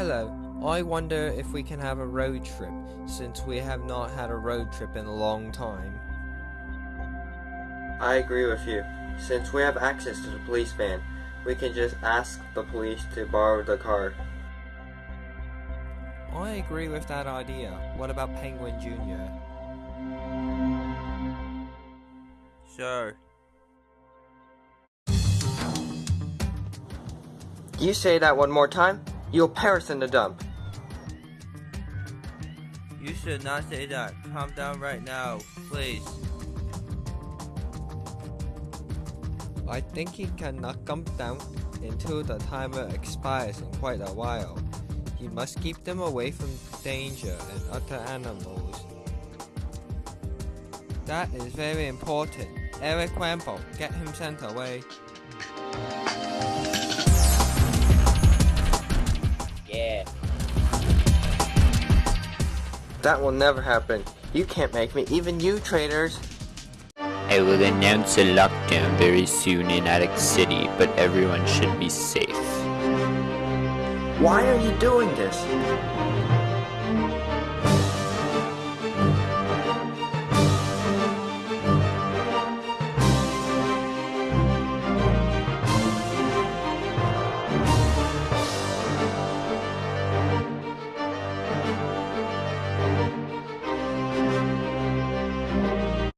Hello, I wonder if we can have a road trip, since we have not had a road trip in a long time. I agree with you. Since we have access to the police van, we can just ask the police to borrow the car. I agree with that idea. What about Penguin Jr.? Sure. You say that one more time, you'll perish in the dump. You should not say that. Calm down right now, please. I think he cannot knock them down until the timer expires in quite a while. He must keep them away from danger and other animals. That is very important. Eric Rambo, get him sent away. That will never happen. You can't make me, even you traitors. I will announce a lockdown very soon in Attic City, but everyone should be safe. Why are you doing this?